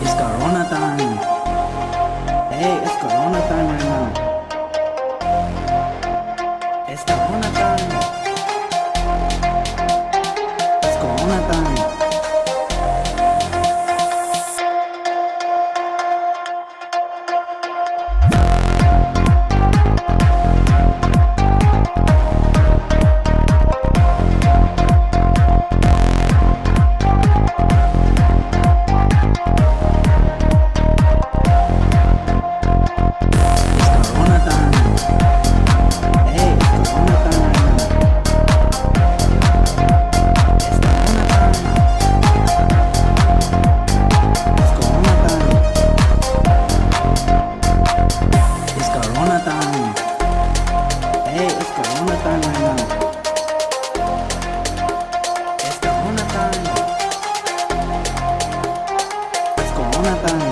It's Corona time. Hey, it's Corona time right now. It's Corona Jonathan.